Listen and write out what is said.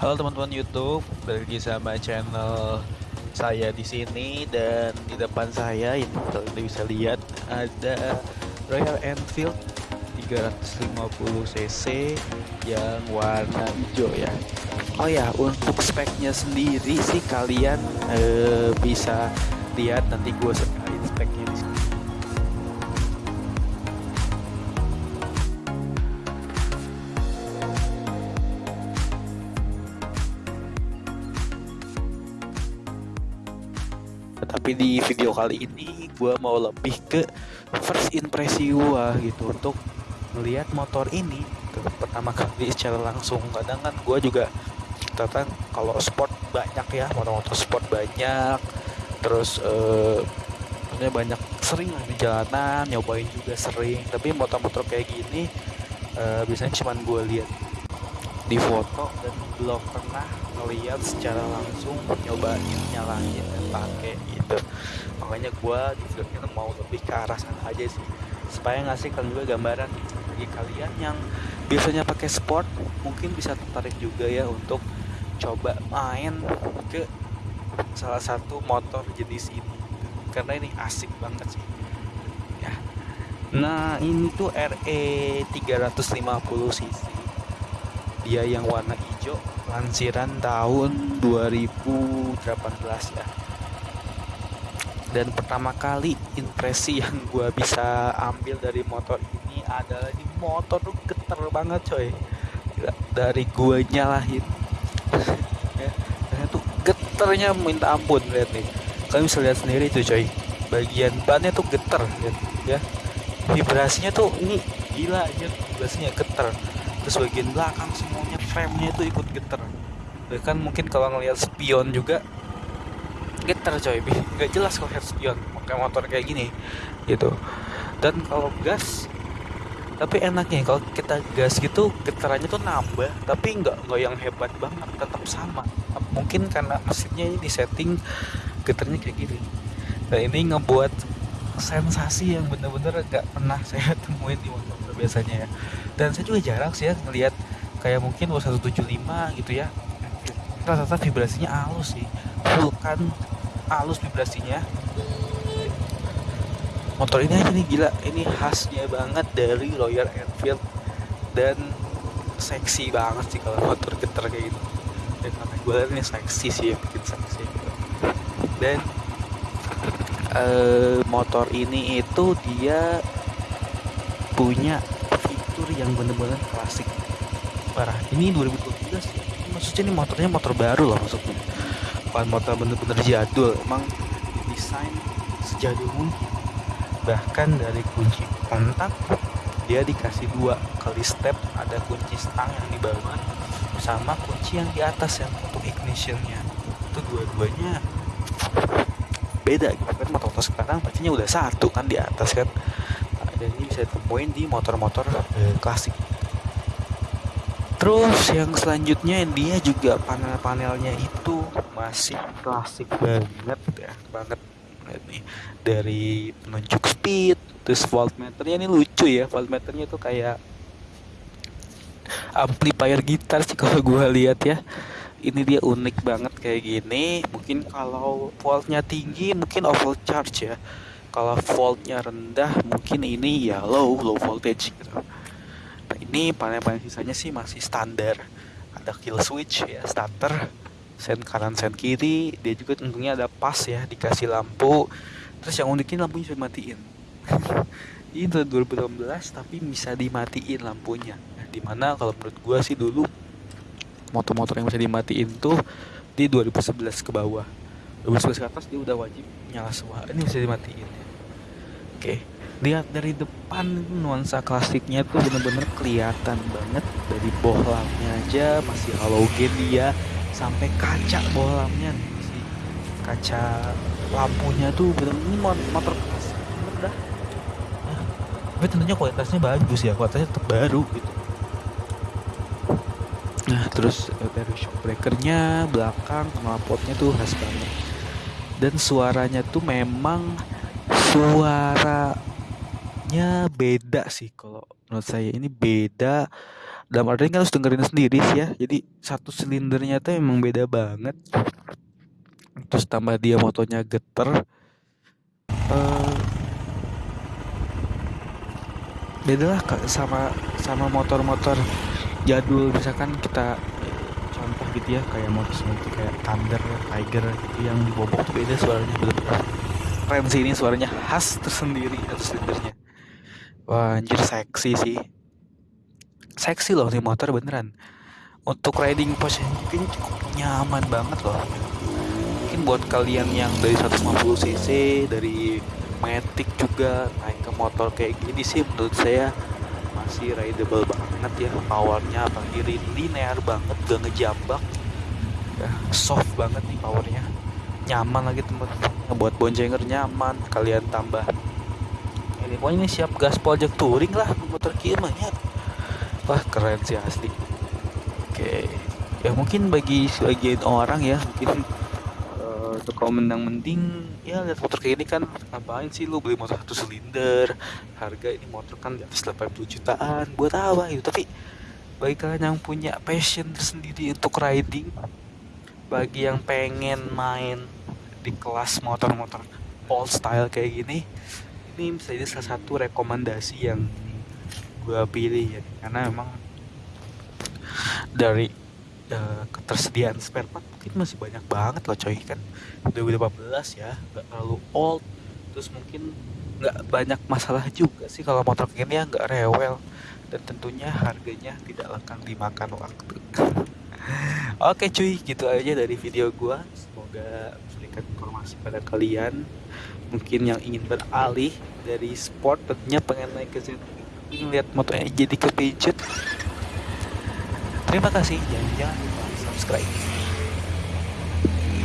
Halo teman-teman YouTube, balik sama channel saya di sini dan di depan saya ini kalian bisa lihat ada Royal Enfield 350 cc yang warna hijau ya. Oh ya, untuk speknya sendiri sih kalian eh, bisa lihat nanti gue setelin speknya di sini. Di video kali ini gue mau lebih ke first impresi gue gitu. Untuk melihat motor ini gitu. pertama kali secara langsung. Kadang kan gue juga tentang kalau sport banyak ya motor-motor sport banyak. Terus eh, banyak sering di jalanan nyobain juga sering. Tapi motor-motor kayak gini eh, biasanya cuman gue lihat di foto dan belum pernah ngeliat secara langsung nyobain nyalain dan pakai gitu. Makanya gue di ini mau lebih ke arah sana aja sih. Supaya ngasih kalian juga gambaran bagi kalian yang biasanya pakai sport mungkin bisa tertarik juga ya untuk coba main ke salah satu motor jenis ini. Karena ini asik banget sih. Ya. Nah ini tuh RE 350 cc dia yang warna hijau lansiran tahun 2018 ya. Dan pertama kali impresi yang gue bisa ambil dari motor ini adalah ini motor tuh geter banget coy. Dari gue nyalahin ya tuh geternya minta ampun lihat nih. Kalian bisa lihat sendiri tuh coy. Bagian bannya tuh geter ya. Vibrasinya tuh ini gila aja vibrasinya geter terus bagian belakang semuanya frame-nya itu ikut geter bahkan mungkin kalau ngelihat spion juga geter coy nggak jelas kalau head spion pakai motor kayak gini gitu. Dan kalau gas tapi enaknya kalau kita gas gitu getarannya tuh nambah tapi nggak nggak yang hebat banget tetap sama. Mungkin karena mesinnya ini disetting getarnya kayak gini. Dan ini ngebuat sensasi yang bener-bener gak pernah saya temuin di motor biasanya ya. Dan saya juga jarang sih ya ngelihat kayak mungkin 175 gitu ya. Rata-rata vibrasinya halus sih. Vulkan halus vibrasinya. Motor ini aja nih gila. Ini khasnya banget dari Royal Enfield dan seksi banget sih kalau motor getar kayak gitu. Dan namanya gue ini seksi sih bikin seksi dan uh, motor ini itu dia punya fitur yang bener-bener klasik. Parah. Ini 2012 ya maksudnya ini motornya motor baru lah maksudnya. Bukan motor bener-bener jadul emang desain sejadul mungkin. Bahkan dari kunci kontak dia dikasih dua. Kali step ada kunci stang yang di bawah sama kunci yang di atas yang untuk ignitionnya. Itu dua-duanya beda gitu. Kan motor-motor sekarang pastinya udah satu kan di atas kan. Dan ini bisa ditemuin di motor-motor eh, klasik. Terus yang selanjutnya dia juga panel-panelnya itu masih klasik banget ya banget nih. Dari penunjuk speed terus voltmeternya ini lucu ya voltmeternya tuh kayak amplifier gitar sih kalau gue lihat ya ini dia unik banget kayak gini. Mungkin kalau voltnya tinggi mungkin overcharge ya. Kalau voltnya rendah mungkin ini ya low low voltage gitu. Nah ini panel-panel sisanya sih masih standar. Ada kill switch ya starter. Sen kanan sen kiri. Dia juga tentunya ada pas ya dikasih lampu. Terus yang uniknya lampunya bisa dimatiin. Ini tahun 2018 tapi bisa dimatiin lampunya. Nah, di mana kalau menurut gua sih dulu motor-motor yang bisa dimatiin tuh di 2011 ke bawah. 2011 ke atas dia udah wajib nyala semua. Ini bisa dimatiin. Ya Oke, lihat dari depan nuansa klasiknya tuh bener-bener kelihatan banget. Dari bohlamnya aja masih halogen dia sampai kaca bohlamnya masih kaca lampunya tuh bener-bener motor klasik. Banget dah. Nah, tapi tentunya kualitasnya bagus ya, kualitasnya tetap baru gitu. Nah, terus dari shock breakernya belakang knalpotnya tuh khas banget. Dan suaranya tuh memang suaranya beda sih kalau menurut saya. Ini beda dalam artian kan harus dengerin sendiri sih ya. Jadi satu silindernya tuh emang beda banget. Terus tambah dia motonya geter. Uh, beda lah sama sama motor-motor jadul misalkan kita contoh gitu ya kayak motor seperti kayak Thunder, Tiger gitu yang di bobok tuh beda suaranya bener-bener keren sih ini suaranya khas tersendiri atau silindernya wah anjir seksi sih. Seksi loh nih motor beneran. Untuk riding post mungkin cukup nyaman banget loh. Mungkin buat kalian yang dari 150 cc dari Matic juga naik ke motor kayak gini sih menurut saya masih rideable banget ya powernya apalagi linear banget gak ngejambak. Ya, soft banget nih powernya. Nyaman lagi teman-teman buat boncenger nyaman kalian tambah ini pokoknya ini siap gaspol jak touring lah motor kia ya wah keren sih asli. Oke. Ya mungkin bagi sebagian orang ya mungkin untuk kaum mendang mending. Ya lihat motor kayak ini kan ngapain sih lu beli motor satu silinder? Harga ini motor kan di atas 80 jutaan. Buat apa itu tapi bagi kalian yang punya passion tersendiri untuk riding bagi yang pengen main di kelas motor-motor old style kayak gini ini bisa jadi salah satu rekomendasi yang gue pilih ya. Karena emang dari uh, ketersediaan spare part mungkin masih banyak banget loh coy kan 2018 ya nggak terlalu old terus mungkin nggak banyak masalah juga sih kalau motor gini ya nggak rewel dan tentunya harganya tidak akan dimakan waktu Oke cuy, gitu aja dari video gua. Semoga memberikan informasi pada kalian. Mungkin yang ingin beralih dari sport tentunya pengen naik ke ingin lihat motonya jadi kepincut. Terima kasih, jangan lupa subscribe.